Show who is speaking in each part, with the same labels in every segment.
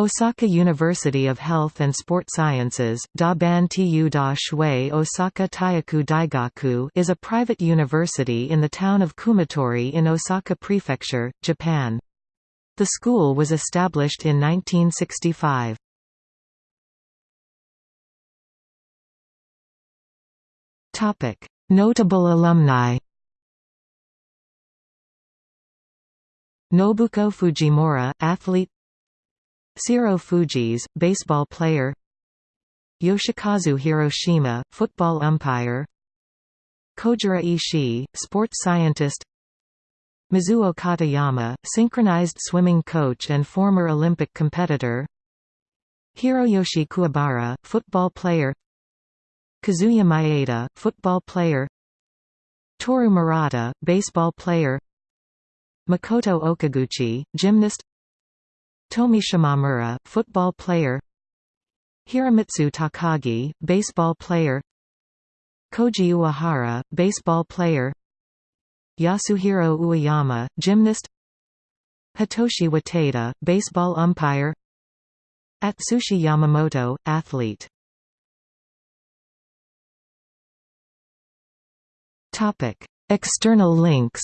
Speaker 1: Osaka University of Health and Sport Sciences da Ban Tu da Shui Osaka Taiiku Daigaku is a private university in the town of Kumatori in Osaka Prefecture, Japan. The school was established in 1965. Notable alumni Nobuko Fujimura, athlete Siro Fujis, baseball player. Yoshikazu Hiroshima, football umpire. Kojiro Ishii, sports scientist. Mizuo Katayama, synchronized swimming coach and former Olympic competitor. Hiroyoshi Kuwabara, football player. Kazuya Maeda, football player. Toru Murata, baseball player. Makoto Okaguchi, gymnast Tomi Shimamura, football player. Hiromitsu Takagi, baseball player. Koji Uehara, baseball player. Yasuhiro Ueyama, gymnast. Hitoshi Watada, baseball umpire. Atsushi Yamamoto, athlete. External links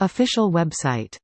Speaker 1: Official website